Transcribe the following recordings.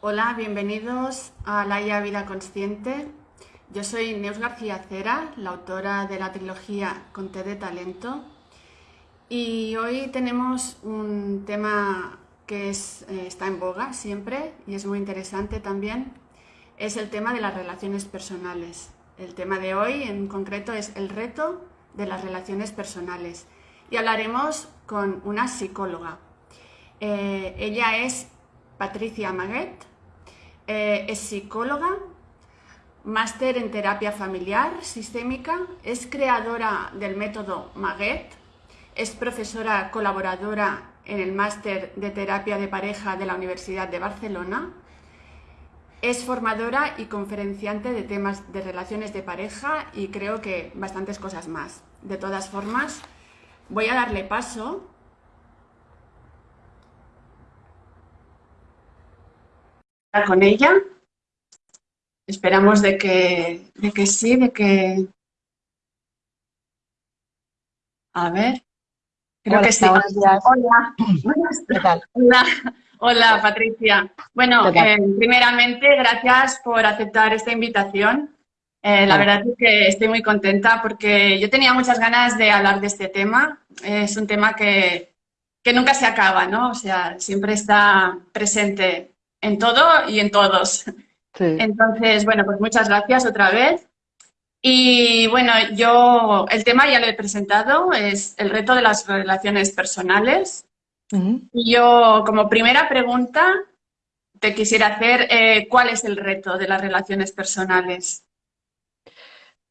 Hola, bienvenidos a La IA Vida Consciente. Yo soy Neus García Cera, la autora de la trilogía Conté de Talento. Y hoy tenemos un tema que eh, está en boga siempre y es muy interesante también. Es el tema de las relaciones personales. El tema de hoy en concreto es el reto de las relaciones personales. Y hablaremos con una psicóloga. Eh, ella es Patricia Maguet, eh, es psicóloga, máster en terapia familiar sistémica, es creadora del método Maguet, es profesora colaboradora en el máster de terapia de pareja de la Universidad de Barcelona, es formadora y conferenciante de temas de relaciones de pareja y creo que bastantes cosas más. De todas formas, voy a darle paso con ella. Esperamos de que, de que sí, de que... A ver. Creo que sí. Hola. ¿Qué tal? Hola. Hola, Patricia. Bueno, eh, primeramente, gracias por aceptar esta invitación. Eh, la verdad es que estoy muy contenta porque yo tenía muchas ganas de hablar de este tema. es un tema que, que nunca se acaba, ¿no? O sea, siempre está presente en todo y en todos. Entonces, bueno, pues muchas gracias otra vez. Y bueno, yo, el tema ya lo he presentado, es el reto de las relaciones personales. Y yo, como primera pregunta, te quisiera hacer, eh, ¿cuál es el reto de las relaciones personales?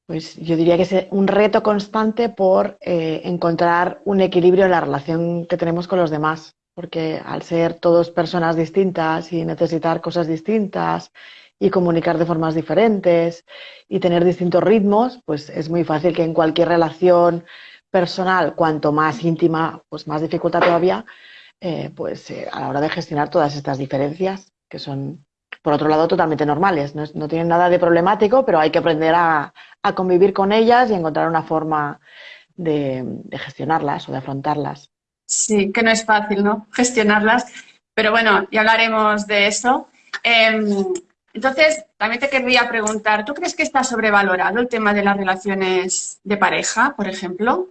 Pues yo diría que es un reto constante por eh, encontrar un equilibrio en la relación que tenemos con los demás porque al ser todos personas distintas y necesitar cosas distintas y comunicar de formas diferentes y tener distintos ritmos, pues es muy fácil que en cualquier relación personal, cuanto más íntima, pues más dificultad todavía, eh, pues eh, a la hora de gestionar todas estas diferencias, que son, por otro lado, totalmente normales. No, tienen nada de problemático, pero hay que aprender a, convivir con ellas y encontrar una forma de gestionarlas o de afrontarlas. Sí, que no es fácil, ¿no? Gestionarlas. Pero bueno, ya hablaremos de eso. Em, entonces, también te querría preguntar, ¿tú crees que está sobrevalorado el tema de las relaciones de pareja, por ejemplo?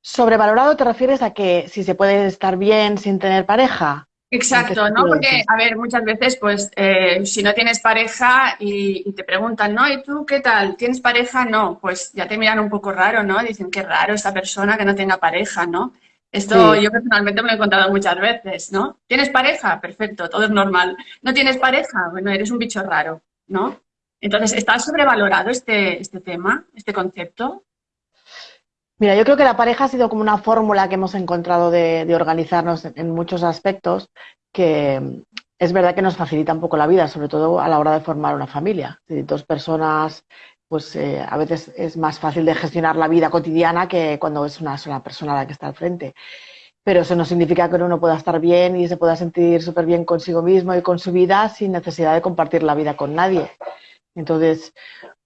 ¿Sobrevalorado te refieres a que si se puede estar bien sin tener pareja? Exacto, ¿no? Porque, a ver, muchas veces, pues, eh, si no tienes pareja y, te preguntan, ¿no? ¿Y tú qué tal? ¿Tienes pareja? No, pues ya te miran un poco raro, ¿no? Dicen, qué raro esa persona que no tenga pareja, ¿no? Esto yo personalmente me lo he contado muchas veces, ¿no? ¿Tienes pareja? Perfecto, todo es normal. ¿No tienes pareja? Bueno, eres un bicho raro, ¿no? Entonces, ¿está sobrevalorado este, este tema, este concepto? Mira, yo creo que la pareja ha sido como una fórmula que hemos encontrado de, organizarnos en, muchos aspectos que es verdad que nos facilita un poco la vida, sobre todo a la hora de formar una familia. Si dos personas, pues eh, a veces es más fácil de gestionar la vida cotidiana que cuando es una sola persona la que está al frente. Pero eso no significa que uno pueda estar bien y se pueda sentir súper bien consigo mismo y con su vida sin necesidad de compartir la vida con nadie. Entonces,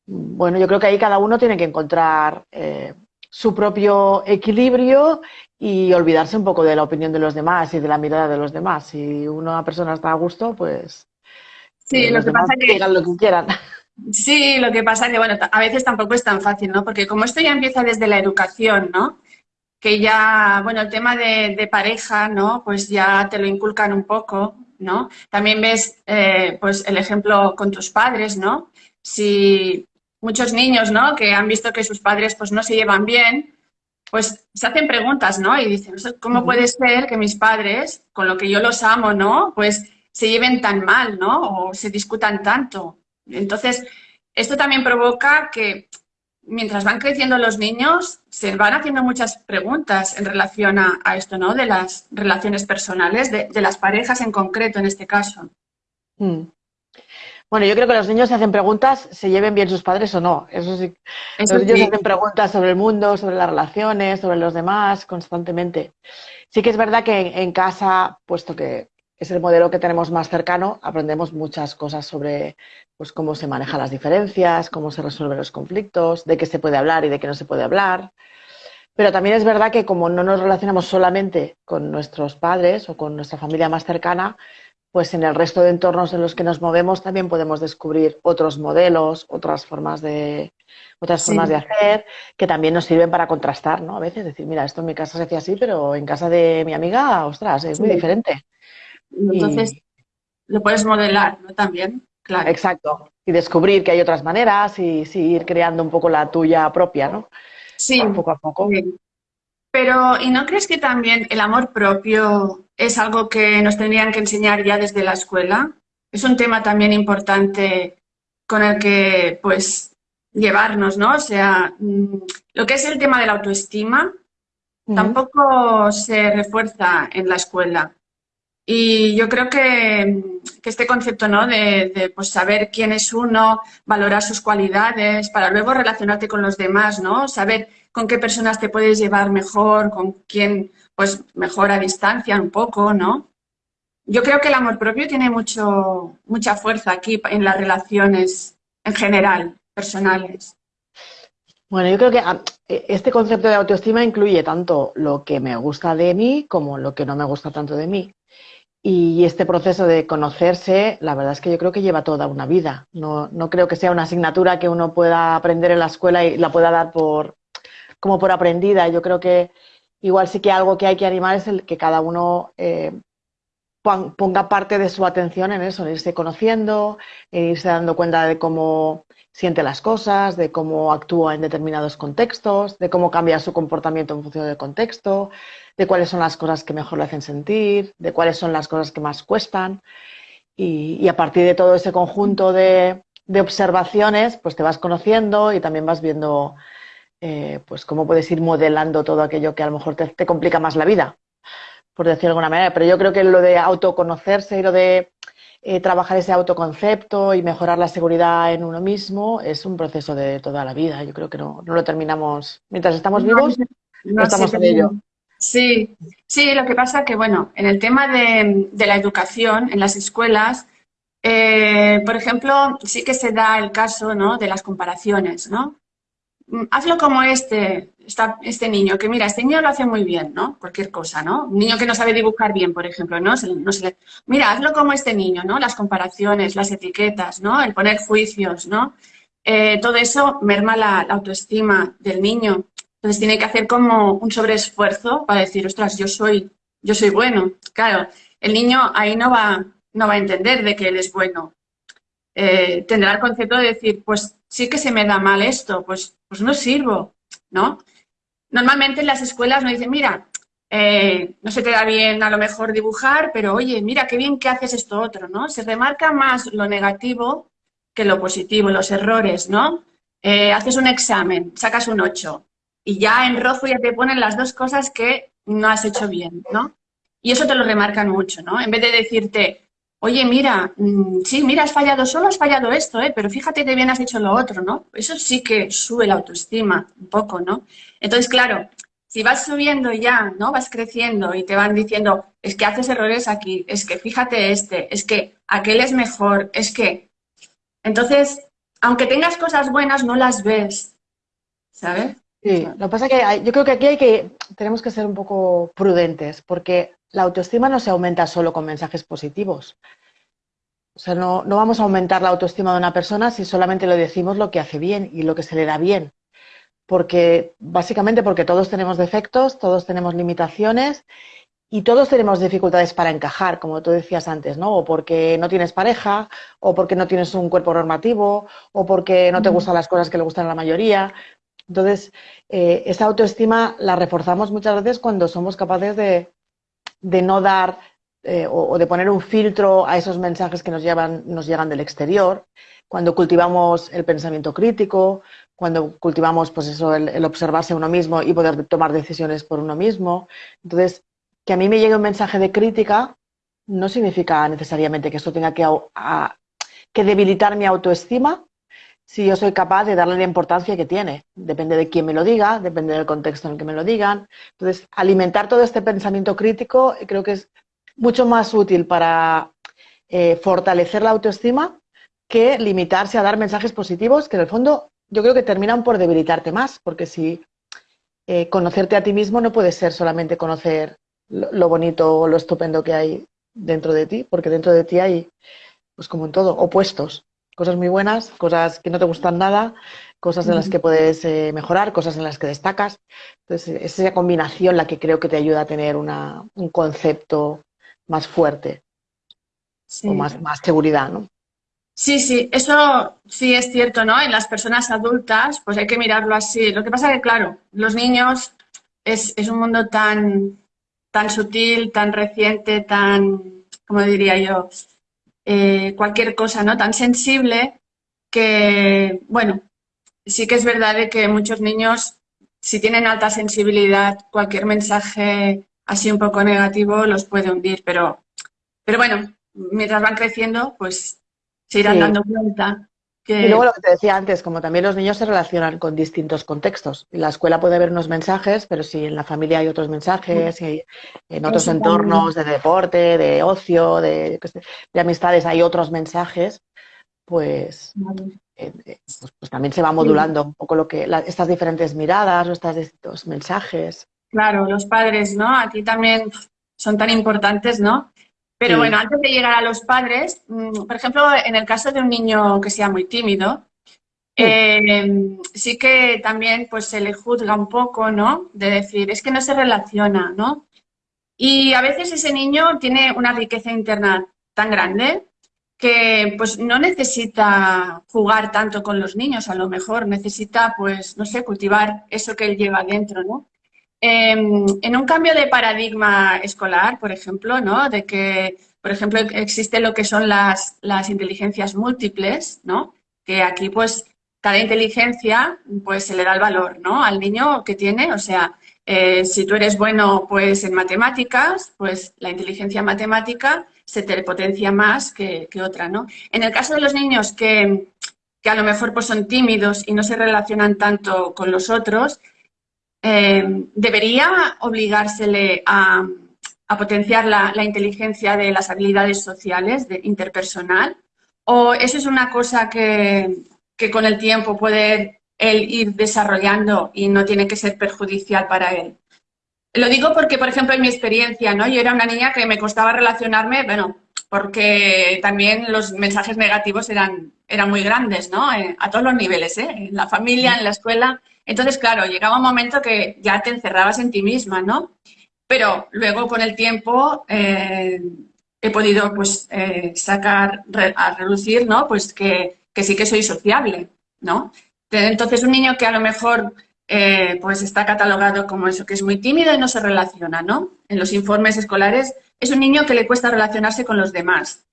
bueno, yo creo que ahí cada uno tiene que encontrar eh, su propio equilibrio y olvidarse un poco de la opinión de los demás y de la mirada de los demás. Si una persona está a gusto, pues sí, lo que pasa que digan lo que quieran. Sí, lo que pasa que bueno, a veces tampoco es tan fácil, ¿no? Porque como esto ya empieza desde la educación, ¿no? Que ya, bueno, el tema de, pareja, ¿no? Pues ya te lo inculcan un poco, ¿no? También ves, eh, pues, el ejemplo con tus padres, ¿no? Si muchos niños, ¿no? Que han visto que sus padres pues no se llevan bien, pues se hacen preguntas, ¿no? Y dicen, ¿cómo puede ser que mis padres, con lo que yo los amo, ¿no? Pues se lleven tan mal, ¿no? O se discutan tanto. Entonces, esto también provoca que mientras van creciendo los niños, se van haciendo muchas preguntas en relación a, esto, ¿no? De las relaciones personales, de, las parejas en concreto en este caso. Mm. Bueno, yo creo que los niños se hacen preguntas, se lleven bien sus padres o no. Eso sí. los niños se hacen preguntas sobre el mundo, sobre las relaciones, sobre los demás, constantemente. Sí que es verdad que en casa, puesto que es el modelo que tenemos más cercano, aprendemos muchas cosas sobre pues, cómo se manejan las diferencias, cómo se resuelven los conflictos, de qué se puede hablar y de qué no se puede hablar. Pero también es verdad que como no nos relacionamos solamente con nuestros padres o con nuestra familia más cercana, pues en el resto de entornos en los que nos movemos también podemos descubrir otros modelos, otras formas de, otras formas de hacer que también nos sirven para contrastar, ¿no? A veces decir, mira, esto en mi casa se hacía así, pero en casa de mi amiga, ostras, es muy diferente. Entonces, lo puedes modelar, ¿no? También, claro. Exacto. Y descubrir que hay otras maneras y, ir creando un poco la tuya propia, ¿no? Sí. Poco a poco. Pero, ¿y no crees que también el amor propio es algo que nos tendrían que enseñar ya desde la escuela? Es un tema también importante con el que, pues, llevarnos, ¿no? O sea, mm, lo que es el tema de la autoestima tampoco se refuerza en la escuela. Y yo creo que, este concepto ¿no? de, pues, saber quién es uno, valorar sus cualidades, para luego relacionarte con los demás, ¿no? Saber con qué personas te puedes llevar mejor, con quién pues mejor a distancia un poco, ¿no? Yo creo que el amor propio tiene mucho, mucha fuerza aquí en las relaciones en general, personales. Bueno, yo creo que ah, e, este concepto de autoestima incluye tanto lo que me gusta de mí como lo que no me gusta tanto de mí. Y este proceso de conocerse, la verdad es que yo creo que lleva toda una vida. No, no creo que sea una asignatura que uno pueda aprender en la escuela y la pueda dar por, como por aprendida. Yo creo que igual sí que algo que hay que animar es el que cada uno eh, ponga parte de su atención en eso, en irse conociendo, en irse dando cuenta de cómo siente las cosas, de cómo actúa en determinados contextos, de cómo cambia su comportamiento en función del contexto, de cuáles son las cosas que mejor le hacen sentir, de cuáles son las cosas que más cuestan. Y, a partir de todo ese conjunto de, observaciones, pues te vas conociendo y también vas viendo eh, pues cómo puedes ir modelando todo aquello que a lo mejor te, complica más la vida, por decirlo de alguna manera. Pero yo creo que lo de autoconocerse y lo de eh, trabajar ese autoconcepto y mejorar la seguridad en uno mismo es un proceso de toda la vida. Yo creo que no, lo terminamos. Mientras estamos vivos, no, estamos en ello. Sí, sí, lo que pasa que, bueno, en el tema de, la educación, en las escuelas, eh, por ejemplo, sí que se da el caso ¿no? de las comparaciones, ¿no? Mm, hazlo como este, este niño, que mira, este niño lo hace muy bien, ¿no? Cualquier cosa, ¿no? Un niño que no sabe dibujar bien, por ejemplo, ¿no? mira, hazlo como este niño, ¿no? Las comparaciones, las etiquetas, ¿no? El poner juicios, ¿no? Eh, todo eso merma la autoestima del niño. Entonces tiene que hacer como un sobreesfuerzo para decir, ostras, yo soy, yo soy bueno. Claro, el niño ahí no va, no va a entender de que él es bueno. Eh, tendrá el concepto de decir, pues sí que se me da mal esto, pues, pues no sirvo, ¿no? Normalmente en las escuelas nos dicen, mira, eh, no se te da bien a lo mejor dibujar, pero oye, mira qué bien que haces esto otro, ¿no? Se remarca más lo negativo que lo positivo, los errores, ¿no? Eh, haces un examen, sacas un 8, y ya en rojo ya te ponen las dos cosas que no has hecho bien, ¿no? Y eso te lo remarcan mucho, ¿no? En vez de decirte, oye, mira, mm, sí, mira, has fallado, solo has fallado esto, ¿eh? Pero fíjate que bien has hecho lo otro, ¿no? Eso sí que sube la autoestima un poco, ¿no? Entonces, claro, si vas subiendo ya, ¿no? Vas creciendo y te van diciendo, es que haces errores aquí, es que fíjate este, es que aquel es mejor, es que... Entonces, aunque tengas cosas buenas, no las ves, ¿sabes? Sí, lo que pasa es que yo creo que aquí hay que, tenemos que ser un poco prudentes, porque la autoestima no se aumenta solo con mensajes positivos. O sea, no, no vamos a aumentar la autoestima de una persona si solamente le decimos lo que hace bien y lo que se le da bien. Porque, básicamente porque todos tenemos defectos, todos tenemos limitaciones y todos tenemos dificultades para encajar, como tú decías antes, ¿no? O porque no tienes pareja, o porque no tienes un cuerpo normativo, o porque no te gustan las cosas que le gustan a la mayoría. Entonces, eh, esa autoestima la reforzamos muchas veces cuando somos capaces de, no dar eh, o, de poner un filtro a esos mensajes que nos, llevan, nos llegan del exterior, cuando cultivamos el pensamiento crítico, cuando cultivamos pues eso, el, observarse uno mismo y poder tomar decisiones por uno mismo. Entonces, que a mí me llegue un mensaje de crítica no significa necesariamente que esto tenga que, que debilitar mi autoestima, si yo soy capaz de darle la importancia que tiene. Depende de quién me lo diga, depende del contexto en el que me lo digan. Entonces, alimentar todo este pensamiento crítico creo que es mucho más útil para eh, fortalecer la autoestima que limitarse a dar mensajes positivos que en el fondo yo creo que terminan por debilitarte más, porque si eh, conocerte a ti mismo no puede ser solamente conocer lo, bonito o lo estupendo que hay dentro de ti, porque dentro de ti hay, pues como en todo, opuestos. Cosas muy buenas, cosas que no te gustan nada, cosas en las que puedes eh, mejorar, cosas en las que destacas. Entonces, es esa combinación la que creo que te ayuda a tener una, un concepto más fuerte o más, más seguridad, ¿no? Sí, sí, eso sí es cierto, ¿no? En las personas adultas, pues hay que mirarlo así. Lo que pasa es que, claro, los niños es, es un mundo tan, tan sutil, tan reciente, tan, como diría yo, eh, cualquier cosa, ¿no? Tan sensible que, bueno, sí que es verdad de que muchos niños, si tienen alta sensibilidad, cualquier mensaje así un poco negativo los puede hundir, pero, pero bueno, mientras van creciendo, pues se irán dando cuenta y luego lo que te decía antes, como también los niños se relacionan con distintos contextos. En la escuela puede haber unos mensajes, pero si en la familia hay otros mensajes, y en otros entornos de deporte, de ocio, de, amistades hay otros mensajes, pues, eh, eh, pues, pues, también se va modulando un poco lo que estas diferentes miradas o estos mensajes. Claro, los padres, ¿no? Aquí también son tan importantes, ¿no? Pero bueno, antes de llegar a los padres, mm, por ejemplo, en el caso de un niño que sea muy tímido, eh, sí que también pues se le juzga un poco, ¿no? De decir, es que no se relaciona, ¿no? Y a veces ese niño tiene una riqueza interna tan grande que pues no necesita jugar tanto con los niños, a lo mejor necesita pues, no sé, cultivar eso que él lleva dentro, ¿no? Em, en un cambio de paradigma escolar, por ejemplo, ¿no? De que, por ejemplo, existe lo que son las, las inteligencias múltiples, ¿no? Que aquí, pues, cada inteligencia, pues, se le da el valor, ¿no? Al niño que tiene, o sea, eh, si tú eres bueno, pues, en matemáticas, pues, la inteligencia matemática se te potencia más que, que otra, ¿no? En el caso de los niños que, que a lo mejor pues, son tímidos y no se relacionan tanto con los otros, eh, ¿debería obligársele a, potenciar la, inteligencia de las habilidades sociales, de interpersonal? ¿O eso es una cosa que, con el tiempo puede él ir desarrollando y no tiene que ser perjudicial para él? Lo digo porque, por ejemplo, en mi experiencia, ¿no? Yo era una niña que me costaba relacionarme, bueno, porque también los mensajes negativos eran, eran muy grandes, ¿no? Eh, a todos los niveles, ¿eh? En la familia, en la escuela. Entonces, claro, llegaba un momento que ya te encerrabas en ti misma, ¿no? Pero luego con el tiempo eh, he podido pues eh, sacar a reducir, ¿no? Pues que, sí que soy sociable, ¿no? Entonces un niño que a lo mejor eh, pues está catalogado como eso, que es muy tímido y no se relaciona, ¿no? En los informes escolares es un niño que le cuesta relacionarse con los demás.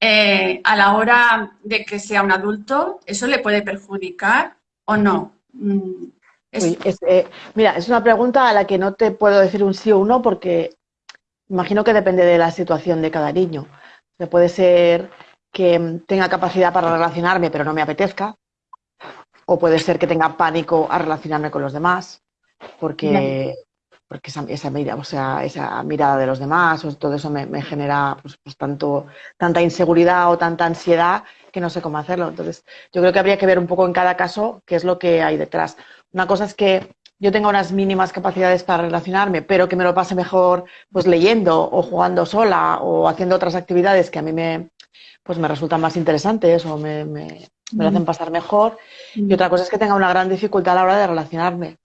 a la hora de que sea un adulto, ¿eso le puede perjudicar o no? Mm, eh, mira, es una pregunta a la que no te puedo decir un sí o un no porque imagino que depende de la situación de cada niño. puede ser que tenga capacidad para relacionarme pero no me apetezca, o puede ser que tenga pánico a relacionarme con los demás, porque, porque esa, esa, mirada, o sea, esa mirada de los demás, o todo eso me, genera pues, pues, tanto, tanta inseguridad o tanta ansiedad que no sé cómo hacerlo. Entonces, yo creo que habría que ver un poco en cada caso qué es lo que hay detrás. Una cosa es que yo tenga unas mínimas capacidades para relacionarme, pero que me lo pase mejor pues leyendo o jugando sola o haciendo otras actividades que a mí me, pues me resultan más interesantes o me, me, me hacen pasar mejor. Y otra cosa es que tenga una gran dificultad a la hora de relacionarme.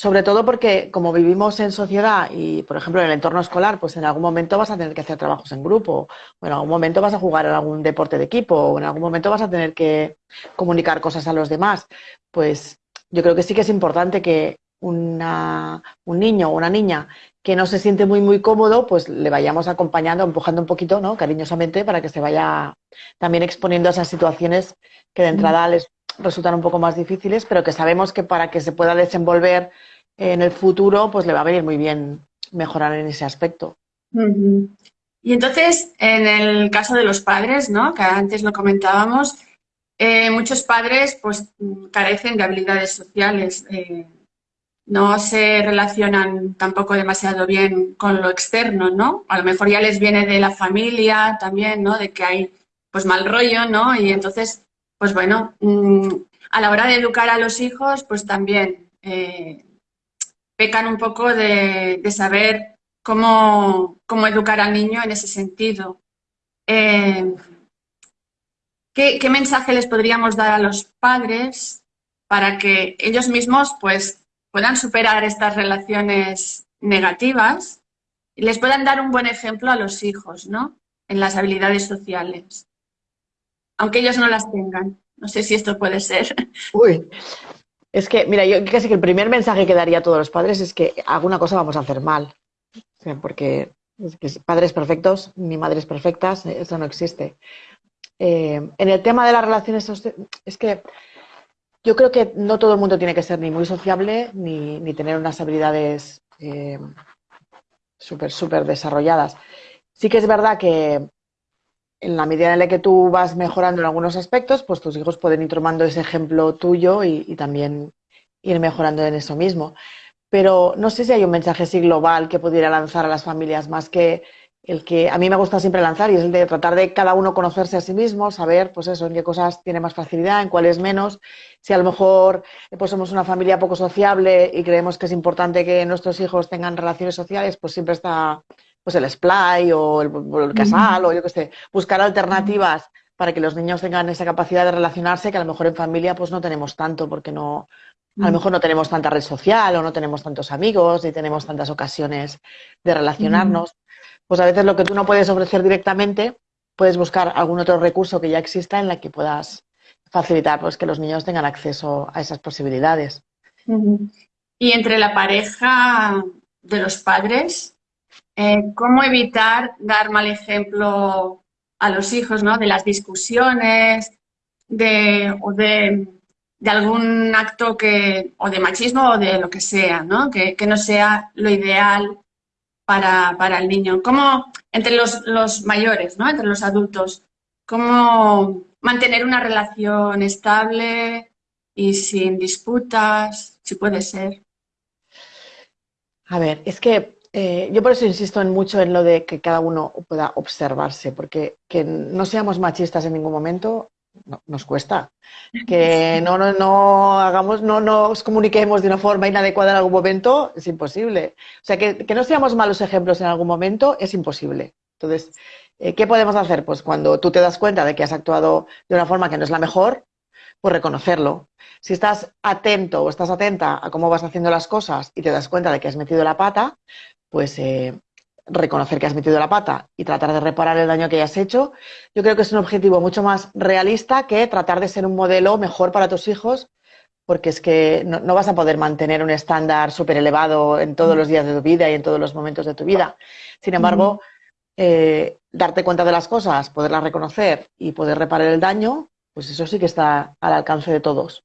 Sobre todo porque como vivimos en sociedad y, por ejemplo, en el entorno escolar, pues en algún momento vas a tener que hacer trabajos en grupo, o en algún momento vas a jugar en algún deporte de equipo, o en algún momento vas a tener que comunicar cosas a los demás. Pues yo creo que sí que es importante que una, un niño o una niña que no se siente muy, muy cómodo, pues le vayamos acompañando, empujando un poquito, ¿no? Cariñosamente, para que se vaya también exponiendo a esas situaciones que de entrada les resultan un poco más difíciles, pero que sabemos que para que se pueda desenvolver en el futuro, pues le va a venir muy bien mejorar en ese aspecto. Y entonces, en el caso de los padres, ¿no? que antes lo comentábamos, eh, muchos padres pues carecen de habilidades sociales, eh, no se relacionan tampoco demasiado bien con lo externo, ¿no? A lo mejor ya les viene de la familia también, ¿no? De que hay pues mal rollo, ¿no? Y entonces pues bueno, mm, a la hora de educar a los hijos, pues también eh, pecan un poco de, saber cómo, cómo educar al niño en ese sentido. Eh, ¿qué, mensaje les podríamos dar a los padres para que ellos mismos pues, puedan superar estas relaciones negativas y les puedan dar un buen ejemplo a los hijos, ¿no? En las habilidades sociales, aunque ellos no las tengan. No sé si esto puede ser. Uy, es que, mira, yo casi que el primer mensaje que daría a todos los padres es que alguna cosa vamos a hacer mal. porque padres perfectos ni madres perfectas, eso no existe. Eh, en el tema de las relaciones, es que yo creo que no todo el mundo tiene que ser ni muy sociable ni, tener unas habilidades eh, súper, súper desarrolladas. Sí que es verdad que en la medida en la que tú vas mejorando en algunos aspectos, pues tus hijos pueden ir tomando ese ejemplo tuyo y, también ir mejorando en eso mismo. Pero no sé si hay un mensaje global que pudiera lanzar a las familias más que el que a mí me gusta siempre lanzar y es el de tratar de cada uno conocerse a sí mismo, saber, pues eso, en qué cosas tiene más facilidad, en cuáles menos. Si a lo mejor pues somos una familia poco sociable y creemos que es importante que nuestros hijos tengan relaciones sociales, pues siempre está pues el splay o el, casal o yo qué sé, buscar alternativas para que los niños tengan esa capacidad de relacionarse que a lo mejor en familia pues no tenemos tanto porque no, a lo mejor no tenemos tanta red social o no tenemos tantos amigos ni tenemos tantas ocasiones de relacionarnos. Pues a veces lo que tú no puedes ofrecer directamente, puedes buscar algún otro recurso que ya exista en la que puedas facilitar pues que los niños tengan acceso a esas posibilidades. Y entre la pareja de los padres, eh, cómo evitar dar mal ejemplo a los hijos, ¿no? De las discusiones, de, o de, algún acto que, o de machismo o de lo que sea, ¿no? Que, no sea lo ideal para, el niño. ¿Cómo, entre los, los, mayores, ¿no? Entre los adultos, cómo mantener una relación estable y sin disputas, si puede ser? A ver, es que eh, yo por eso insisto en mucho en lo de que cada uno pueda observarse, porque que no seamos machistas en ningún momento nos cuesta. Que no, no, no hagamos, no nos comuniquemos de una forma inadecuada en algún momento es imposible. O sea, que, que no seamos malos ejemplos en algún momento es imposible. Entonces, eh, ¿qué podemos hacer? Pues cuando tú te das cuenta de que has actuado de una forma que no es la mejor, pues reconocerlo. Si estás atento o estás atenta a cómo vas haciendo las cosas y te das cuenta de que has metido la pata, pues eh, reconocer que has metido la pata y tratar de reparar el daño que hayas hecho, yo creo que es un objetivo mucho más realista que tratar de ser un modelo mejor para tus hijos, porque es que no, vas a poder mantener un estándar súper elevado en todos los días de tu vida y en todos los momentos de tu vida. Sin embargo, eh, darte cuenta de las cosas, poderlas reconocer y poder reparar el daño, pues eso sí que está al alcance de todos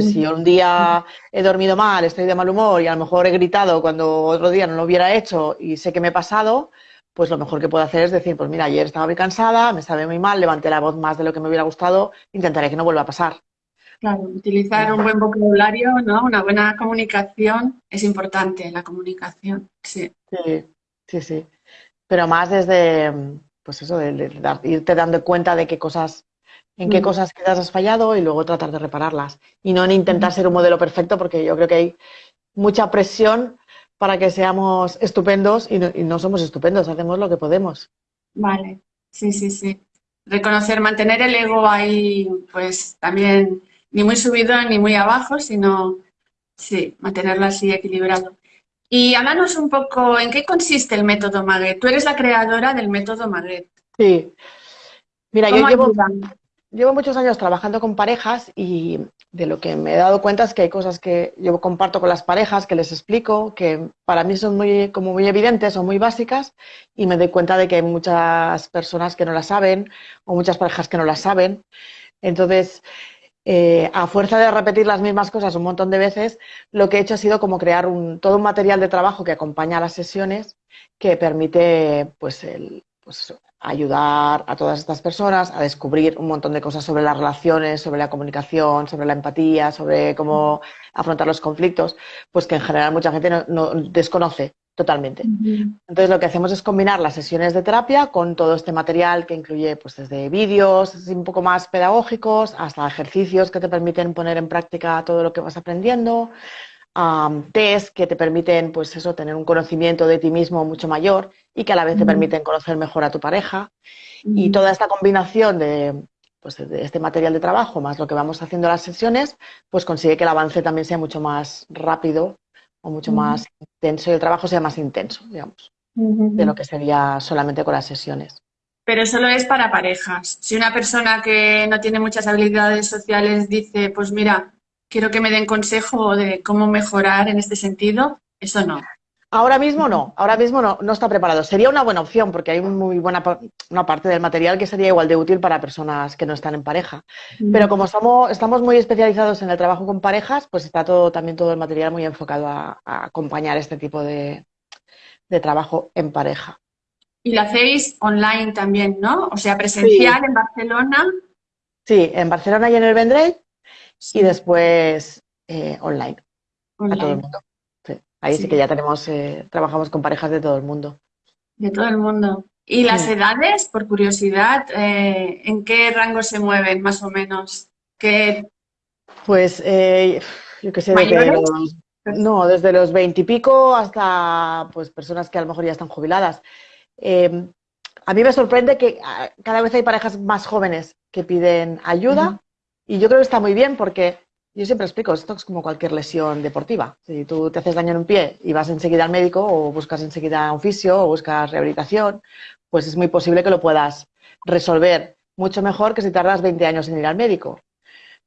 si un día he dormido mal, estoy de mal humor y a lo mejor he gritado cuando otro día no lo hubiera hecho y sé que me he pasado, pues lo mejor que puedo hacer es decir, pues mira, ayer estaba muy cansada, me sabe muy mal, levanté la voz más de lo que me hubiera gustado, intentaré que no vuelva a pasar. Claro, utilizar un buen vocabulario, ¿no? Una buena comunicación es importante, la comunicación, sí. Sí, sí, sí. Pero más desde, pues eso, de irte dando cuenta de qué cosas en qué mm. cosas quizás has fallado y luego tratar de repararlas. Y no en intentar ser un modelo perfecto, porque yo creo que hay mucha presión para que seamos estupendos y no, somos estupendos, hacemos lo que podemos. Vale, sí, sí, sí. Reconocer, mantener el ego ahí, pues también ni muy subido ni muy abajo, sino, sí, mantenerlo así equilibrado. Y háblanos un poco, ¿en qué consiste el método Maguet? Tú eres la creadora del método Maguet. Sí. Mira, yo llevo, llevo muchos años trabajando con parejas y de lo que me he dado cuenta es que hay cosas que yo comparto con las parejas, que les explico, que para mí son muy, como muy evidentes o muy básicas y me doy cuenta de que hay muchas personas que no las saben o muchas parejas que no las saben. Entonces, eh, a fuerza de repetir las mismas cosas un montón de veces, lo que he hecho ha sido como crear un, todo un material de trabajo que acompaña las sesiones que permite pues, el, pues, ayudar a todas estas personas a descubrir un montón de cosas sobre las relaciones, sobre la comunicación, sobre la empatía, sobre cómo afrontar los conflictos, pues que en general mucha gente no, desconoce totalmente. Entonces lo que hacemos es combinar las sesiones de terapia con todo este material que incluye pues desde vídeos un poco más pedagógicos hasta ejercicios que te permiten poner en práctica todo lo que vas aprendiendo, test que te permiten, pues eso, tener un conocimiento de ti mismo mucho mayor y que a la vez te permiten conocer mejor a tu pareja. Y toda esta combinación de, pues, de este material de trabajo más lo que vamos haciendo en las sesiones, pues consigue que el avance también sea mucho más rápido o mucho más intenso y el trabajo sea más intenso, digamos, de lo que sería solamente con las sesiones. Pero solo es para parejas. Si una persona que no tiene muchas habilidades sociales dice, pues mira, quiero que me den consejo de cómo mejorar en este sentido, eso no. Ahora mismo no, ahora mismo no, no está preparado. Sería una buena opción porque hay muy buena una parte del material que sería igual de útil para personas que no están en pareja. Pero como somos, estamos muy especializados en el trabajo con parejas, pues está todo también todo el material muy enfocado a, acompañar este tipo de, trabajo en pareja. Y lo hacéis online también, ¿no? O sea, presencial en Barcelona. Sí, en Barcelona y en el Vendrell y después eh, online, a todo el mundo. Ahí sí, que ya tenemos, eh, trabajamos con parejas de todo el mundo. De todo el mundo. ¿Y las edades, por curiosidad, eh, en qué rango se mueven más o menos? ¿Qué... Pues yo qué sé, no, desde los veintipico hasta pues personas que a lo mejor ya están jubiladas. Em, a mí me sorprende que ah, cada vez hay parejas más jóvenes que piden ayuda y yo creo que está muy bien porque yo siempre explico, esto es como cualquier lesión deportiva. Si tú te haces daño en un pie y vas enseguida al médico o buscas enseguida un fisio o buscas rehabilitación, pues es muy posible que lo puedas resolver mucho mejor que si tardas 20 años en ir al médico.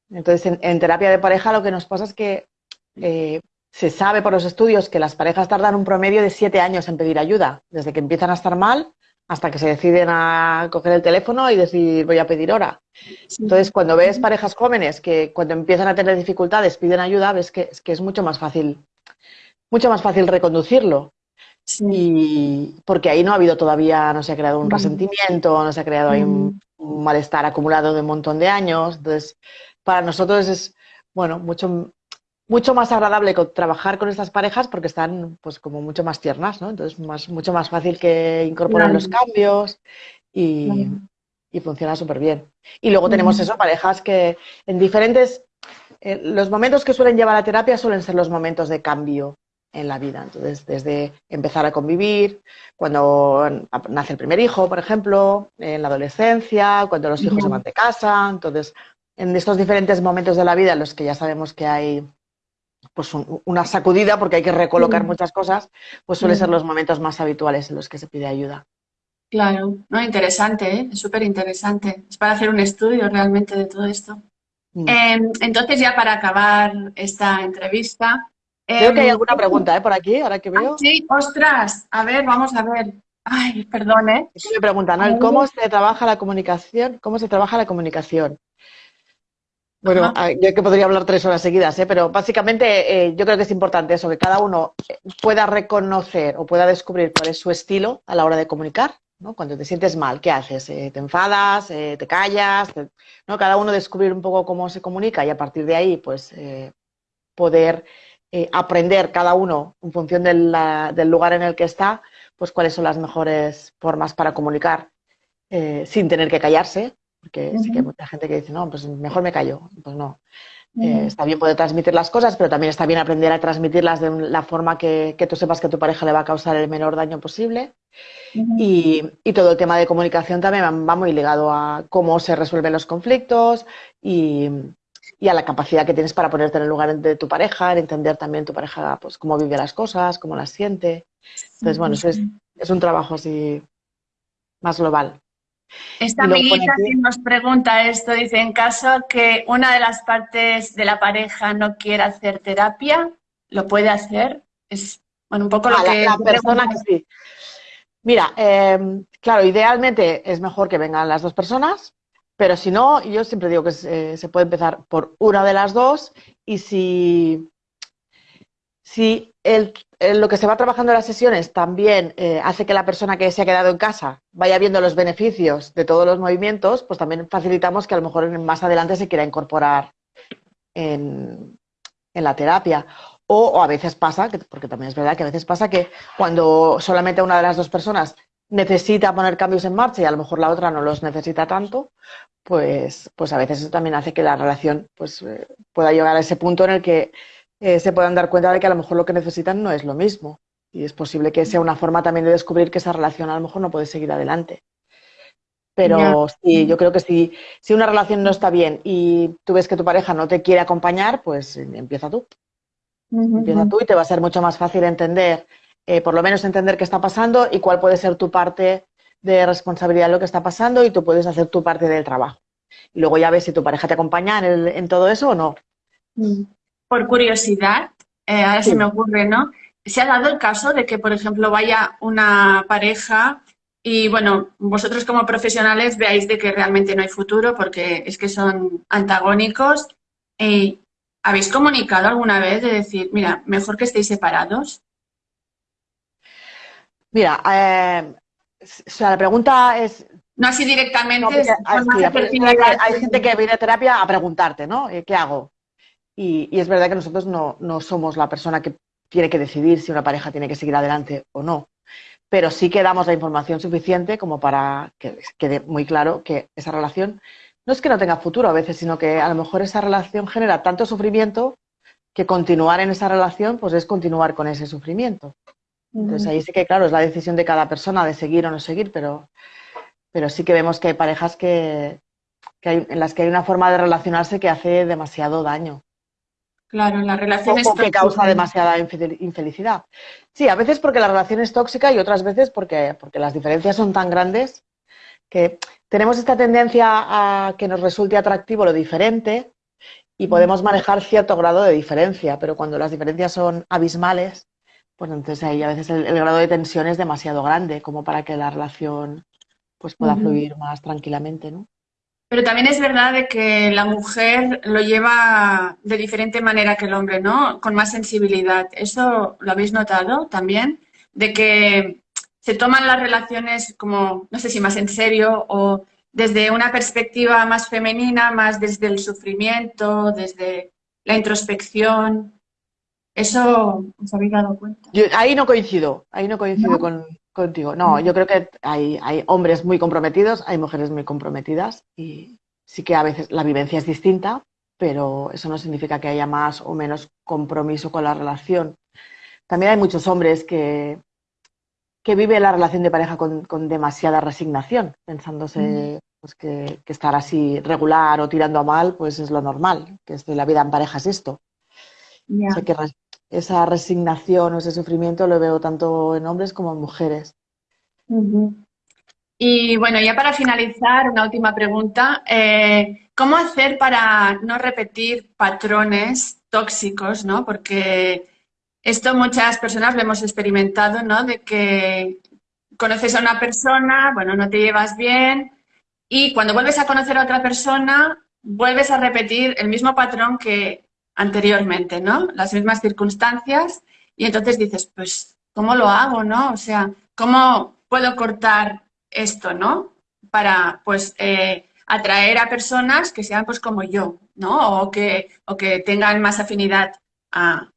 Entonces, en, terapia de pareja lo que nos pasa es que eh, se sabe por los estudios que las parejas tardan un promedio de 7 años en pedir ayuda, desde que empiezan a estar mal hasta que se deciden a coger el teléfono y decir voy a pedir hora. Entonces, cuando ves parejas jóvenes que cuando empiezan a tener dificultades piden ayuda, ves que, es, que es mucho más fácil, mucho más fácil reconducirlo. Y porque ahí no ha habido todavía, no se ha creado un resentimiento, no se ha creado ahí un, un, malestar acumulado de un montón de años. Entonces, para nosotros es, bueno, mucho, mucho más agradable trabajar con estas parejas porque están pues como mucho más tiernas, ¿no? Entonces más, mucho más fácil que incorporar los cambios y, funciona súper bien. Y luego tenemos eso, parejas que en diferentes, eh, los momentos que suelen llevar a terapia suelen ser los momentos de cambio en la vida. Entonces, desde empezar a convivir, cuando nace el primer hijo, por ejemplo, en la adolescencia, cuando los hijos se van de casa. Entonces, en estos diferentes momentos de la vida en los que ya sabemos que hay pues una sacudida porque hay que recolocar mm. muchas cosas, pues suelen ser mm. los momentos más habituales en los que se pide ayuda. Claro, no, interesante, ¿eh? súper interesante. Es para hacer un estudio realmente de todo esto. Mm. Em, entonces, ya para acabar esta entrevista... Creo que hay em, alguna pregunta ¿eh? por aquí, ahora que veo. Ah, sí, ostras, a ver, vamos a ver. Ay, perdón, ¿eh? Me preguntan, ¿cómo se trabaja la comunicación? ¿Cómo se trabaja la comunicación? Bueno, ah, yo que podría hablar tres horas seguidas, ¿eh? pero básicamente eh, yo creo que es importante eso, que cada uno pueda reconocer o pueda descubrir cuál es su estilo a la hora de comunicar. ¿no? Cuando te sientes mal, ¿qué haces? Eh, ¿Te enfadas? ¿Te callas? ¿no? Cada uno descubrir un poco cómo se comunica y a partir de ahí, pues, poder aprender cada uno en función del lugar en el que está, pues cuáles son las mejores formas para comunicar sin tener que callarse, porque sí que hay mucha gente que dice, no, pues mejor me callo. Pues no. Eh, está bien poder transmitir las cosas, pero también está bien aprender a transmitirlas de la forma que, tú sepas que a tu pareja le va a causar el menor daño posible. y, todo el tema de comunicación también va muy ligado a cómo se resuelven los conflictos y, a la capacidad que tienes para ponerte en el lugar de tu pareja, en entender también tu pareja pues cómo vive las cosas, cómo las siente. Entonces, bueno, eso es, es un trabajo así más global. Esta amiguita que nos pregunta esto, dice, en caso que una de las partes de la pareja no quiera hacer terapia, ¿lo puede hacer? Es, bueno, un poco lo ah, que... La, persona que sí. Mira, em, claro, idealmente es mejor que vengan las dos personas, pero si no, yo siempre digo que se, se puede empezar por una de las dos y si, si el, lo que se va trabajando en las sesiones también eh, hace que la persona que se ha quedado en casa vaya viendo los beneficios de todos los movimientos, pues también facilitamos que a lo mejor más adelante se quiera incorporar en, la terapia. O, a veces pasa, porque también es verdad que a veces pasa que cuando solamente una de las dos personas necesita poner cambios en marcha y a lo mejor la otra no los necesita tanto, pues, pues a veces eso también hace que la relación pues, eh, pueda llegar a ese punto en el que eh, se puedan dar cuenta de que a lo mejor lo que necesitan no es lo mismo. Y es posible que sea una forma también de descubrir que esa relación a lo mejor no puede seguir adelante. Pero sí, yo creo que si, si una relación no está bien y tú ves que tu pareja no te quiere acompañar, pues empieza tú. Empieza tú y te va a ser mucho más fácil entender, eh, por lo menos entender qué está pasando y cuál puede ser tu parte de responsabilidad en lo que está pasando y tú puedes hacer tu parte del trabajo. Y luego ya ves si tu pareja te acompaña en, todo eso o no. Mm. Por curiosidad, eh, ahora se me ocurre, ¿no? ¿Se ha dado el caso de que, por ejemplo, vaya una pareja y, bueno, vosotros como profesionales veáis de que realmente no hay futuro porque es que son antagónicos? Eh, ¿Habéis comunicado alguna vez de decir, mira, mejor que estéis separados? Mira, eh, o sea, la pregunta es... No así directamente. hay, gente que viene a terapia a preguntarte, ¿no? Eh, ¿Qué hago? Y, es verdad que nosotros no, somos la persona que tiene que decidir si una pareja tiene que seguir adelante o no. Pero sí que damos la información suficiente como para que quede muy claro que esa relación no es que no tenga futuro a veces, sino que a lo mejor esa relación genera tanto sufrimiento que continuar en esa relación pues es continuar con ese sufrimiento. Entonces ahí sí que, claro, es la decisión de cada persona de seguir o no seguir, pero, pero sí que vemos que hay parejas que, en las que hay una forma de relacionarse que hace demasiado daño. Claro, la relación o, que causa demasiada infelicidad. Sí, a veces porque la relación es tóxica y otras veces porque, porque las diferencias son tan grandes que tenemos esta tendencia a que nos resulte atractivo lo diferente y podemos manejar cierto grado de diferencia, pero cuando las diferencias son abismales, pues entonces ahí a veces el, grado de tensión es demasiado grande como para que la relación pues pueda fluir más tranquilamente, ¿no? Pero también es verdad de que la mujer lo lleva de diferente manera que el hombre, ¿no? Con más sensibilidad. ¿Eso lo habéis notado también? De que se toman las relaciones como, no sé si más en serio o desde una perspectiva más femenina, más desde el sufrimiento, desde la introspección. ¿Eso os habéis dado cuenta? ahí no coincido, ahí no coincido contigo. No, yo creo que hay, hay hombres muy comprometidos, hay mujeres muy comprometidas y sí que a veces la vivencia es distinta, pero eso no significa que haya más o menos compromiso con la relación. También hay muchos hombres que, que viven la relación de pareja con, demasiada resignación, pensándose pues, que, estar así regular o tirando a mal pues es lo normal, que la vida en pareja es esto. que esa resignación o ese sufrimiento lo veo tanto en hombres como en mujeres. Y bueno, ya para finalizar, una última pregunta. Eh, ¿Cómo hacer para no repetir patrones tóxicos, no? Porque esto muchas personas lo hemos experimentado, ¿no? De que conoces a una persona, bueno, no te llevas bien y cuando vuelves a conocer a otra persona, vuelves a repetir el mismo patrón que anteriormente, ¿no? Las mismas circunstancias y entonces dices, pues, ¿cómo lo hago, no? O sea, ¿cómo puedo cortar esto, no? Para, pues, eh, atraer a personas que sean, pues, como yo, ¿no? O que, o que tengan más afinidad a,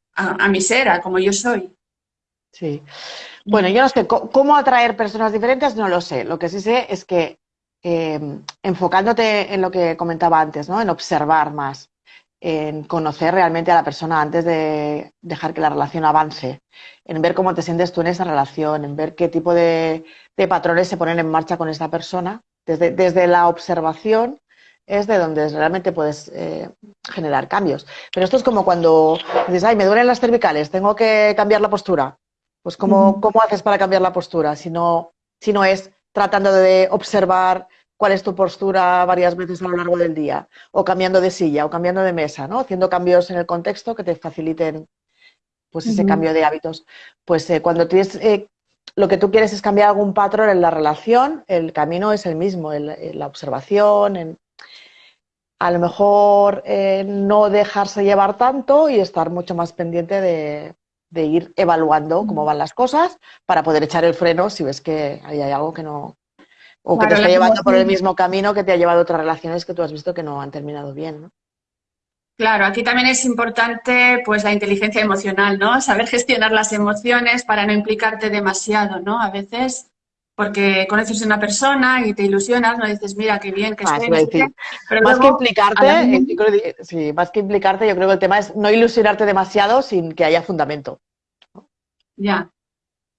mi ser, a como yo soy. Sí. Bueno, yo no sé cómo atraer personas diferentes, no lo sé. Lo que sí sé es que eh, enfocándote en lo que comentaba antes, ¿no? En observar más en conocer realmente a la persona antes de dejar que la relación avance, en ver cómo te sientes tú en esa relación, en ver qué tipo de, patrones se ponen en marcha con esta persona. Desde, desde la observación es de donde realmente puedes eh, generar cambios. Pero esto es como cuando dices, ay, me duelen las cervicales, tengo que cambiar la postura. Pues ¿cómo, ¿cómo haces para cambiar la postura? Si no, si no es tratando de observar cuál es tu postura varias veces a lo largo del día, o cambiando de silla, o cambiando de mesa, ¿no? Haciendo cambios en el contexto que te faciliten pues ese cambio de hábitos. Pues eh, cuando tienes, eh, lo que tú quieres es cambiar algún patrón en la relación, el camino es el mismo, la observación, en, a lo mejor eh, no dejarse llevar tanto y estar mucho más pendiente de, de ir evaluando cómo van las cosas para poder echar el freno si ves que hay algo que no, o que te está llevando por el mismo camino que te ha llevado otras relaciones que tú has visto que no han terminado bien, ¿no? Claro, aquí también es importante pues la inteligencia emocional, ¿no? Saber gestionar las emociones para no implicarte demasiado, ¿no? A veces porque conoces a una persona y te ilusionas, no dices, mira, qué bien que Ah, estoy. pero Más que luego, implicarte, eh, mínima- yo creo que- sí, más que implicarte, yo creo que el tema es no ilusionarte demasiado sin que haya fundamento. ya,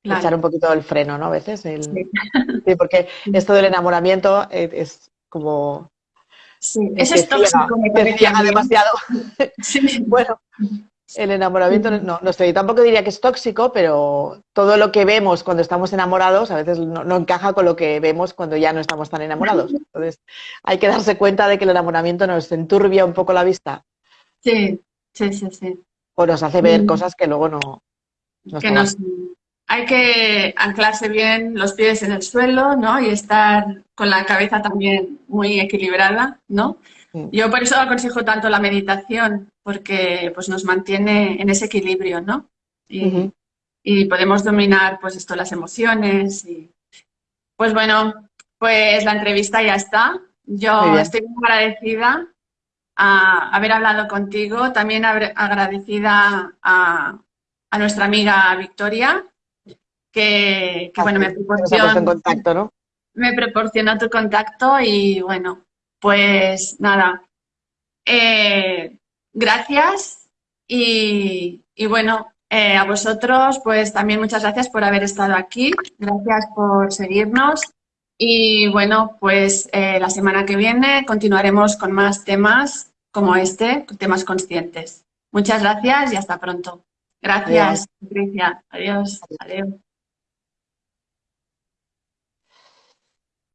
Echar claro. un poquito el freno, ¿no? A veces. el- Sí. Sí, porque esto del enamoramiento eh, es como Sí, eso es tóxico, a ciega demasiado. Sí. Bueno, el enamoramiento no, no sé, tampoco diría que es tóxico, pero todo lo que vemos cuando estamos enamorados a veces no, no encaja con lo que vemos cuando ya no estamos tan enamorados. Entonces, hay que darse cuenta de que el enamoramiento nos enturbia un poco la vista Sí, sí, sí, sí. o nos hace ver cosas que luego no, no Que nos, hay que anclarse bien los pies en el suelo, ¿no? Y estar con la cabeza también muy equilibrada, ¿no? Yo por eso aconsejo tanto la meditación, porque pues nos mantiene en ese equilibrio, ¿no? Y, podemos dominar pues esto, las emociones y pues bueno, pues la entrevista ya está. Yo estoy muy agradecida a haber hablado contigo, también agra- agradecida a, a nuestra amiga Victoria, que, que, bueno, me puesto en proporcionó, contacto, ¿no? me proporcionó tu contacto y bueno, pues nada, eh, gracias y, y bueno, eh, a vosotros pues también muchas gracias por haber estado aquí, gracias por seguirnos y bueno, pues eh, la semana que viene continuaremos con más temas como este, temas conscientes. Muchas gracias y hasta pronto. Gracias, Patricia. Adiós. Adiós.